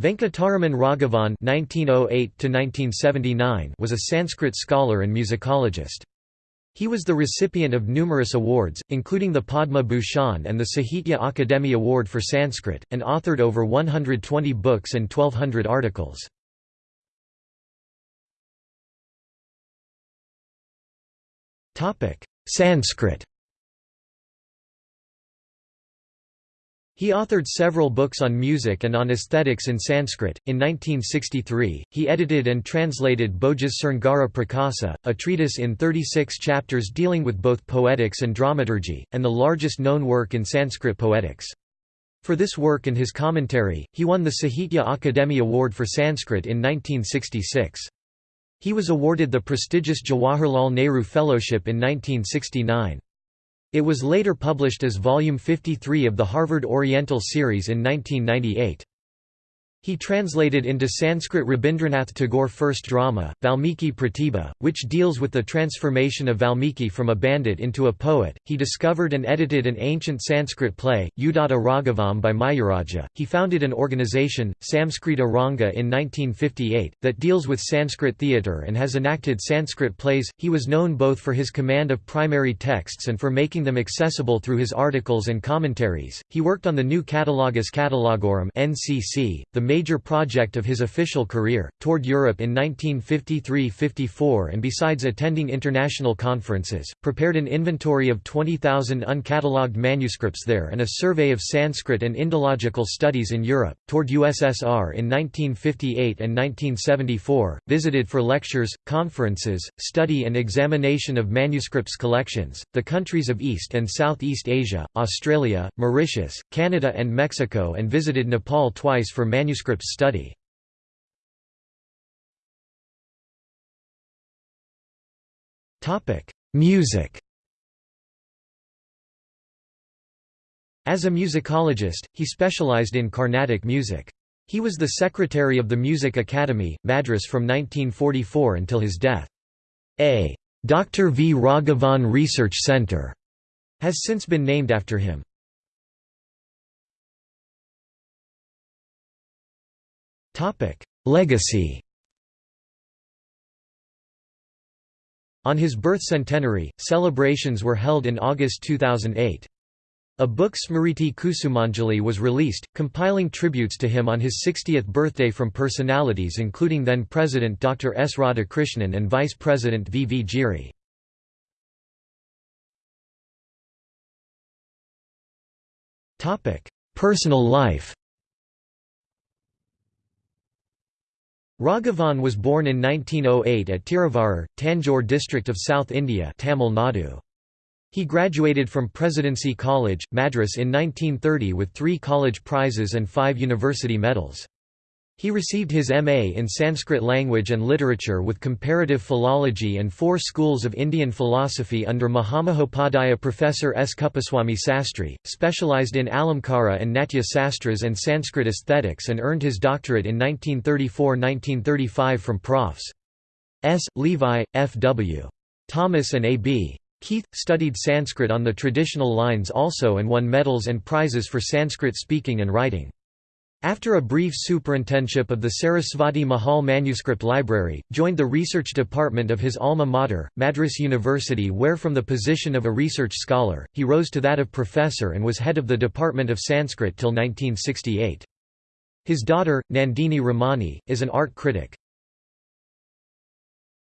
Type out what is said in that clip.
Venkataraman Raghavan (1908–1979) was a Sanskrit scholar and musicologist. He was the recipient of numerous awards, including the Padma Bhushan and the Sahitya Akademi Award for Sanskrit, and authored over 120 books and 1200 articles. Sanskrit He authored several books on music and on aesthetics in Sanskrit. In 1963, he edited and translated Bhojas Sringara Prakasa, a treatise in 36 chapters dealing with both poetics and dramaturgy, and the largest known work in Sanskrit poetics. For this work and his commentary, he won the Sahitya Akademi Award for Sanskrit in 1966. He was awarded the prestigious Jawaharlal Nehru Fellowship in 1969. It was later published as Volume 53 of the Harvard Oriental Series in 1998. He translated into Sanskrit Rabindranath Tagore first drama, Valmiki Pratibha, which deals with the transformation of Valmiki from a bandit into a poet. He discovered and edited an ancient Sanskrit play, Udatta Raghavam by Mayuraja. He founded an organization, Samskrita Ranga in 1958, that deals with Sanskrit theatre and has enacted Sanskrit plays. He was known both for his command of primary texts and for making them accessible through his articles and commentaries. He worked on the new Catalogus Catalogorum (NCC), the major project of his official career, toured Europe in 1953–54 and besides attending international conferences, prepared an inventory of 20,000 uncatalogued manuscripts there and a survey of Sanskrit and Indological studies in Europe, toured USSR in 1958 and 1974, visited for lectures, conferences, study and examination of manuscripts collections, the countries of East and Southeast Asia, Australia, Mauritius, Canada and Mexico and visited Nepal twice for manuscript manuscripts study. Music As a musicologist, he specialized in Carnatic music. He was the secretary of the Music Academy, Madras from 1944 until his death. A Dr. V. Raghavan Research Center has since been named after him. Legacy On his birth centenary, celebrations were held in August 2008. A book Smriti Kusumanjali was released, compiling tributes to him on his 60th birthday from personalities including then-President Dr. S. Radhakrishnan and Vice President V. V. Giri. Personal life Raghavan was born in 1908 at Tiruvarur, Tanjore district of South India Tamil Nadu. He graduated from Presidency College, Madras in 1930 with three college prizes and five university medals. He received his M.A. in Sanskrit language and literature with comparative philology and four schools of Indian philosophy under Mahamahopadhyaya Professor S. Kuppaswamy Sastry, specialized in Alamkara and Natya Sastras and Sanskrit aesthetics and earned his doctorate in 1934–1935 from Profs. S. Levi, F. W. Thomas and A. B. Keith, studied Sanskrit on the traditional lines also and won medals and prizes for Sanskrit speaking and writing. After a brief superintendship of the Sarasvati Mahal Manuscript Library, joined the research department of his alma mater, Madras University where from the position of a research scholar, he rose to that of professor and was head of the Department of Sanskrit till 1968. His daughter, Nandini Ramani, is an art critic.